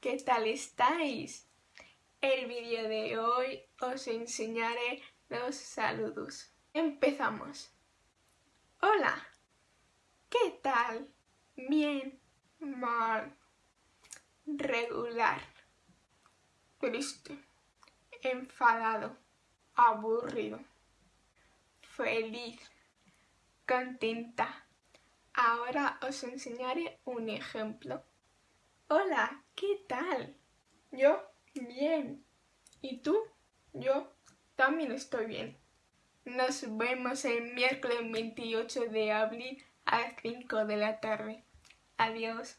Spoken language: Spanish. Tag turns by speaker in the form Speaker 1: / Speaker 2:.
Speaker 1: tal estáis? El vídeo de hoy os enseñaré los saludos. Empezamos. Hola. ¿Qué tal? Bien. Mal. Regular. Triste. Enfadado. Aburrido. Feliz. Contenta. Ahora os enseñaré un ejemplo. Hola, ¿qué tal? Yo, bien. ¿Y tú? Yo también estoy bien. Nos vemos el miércoles 28 de abril a las 5 de la tarde. Adiós.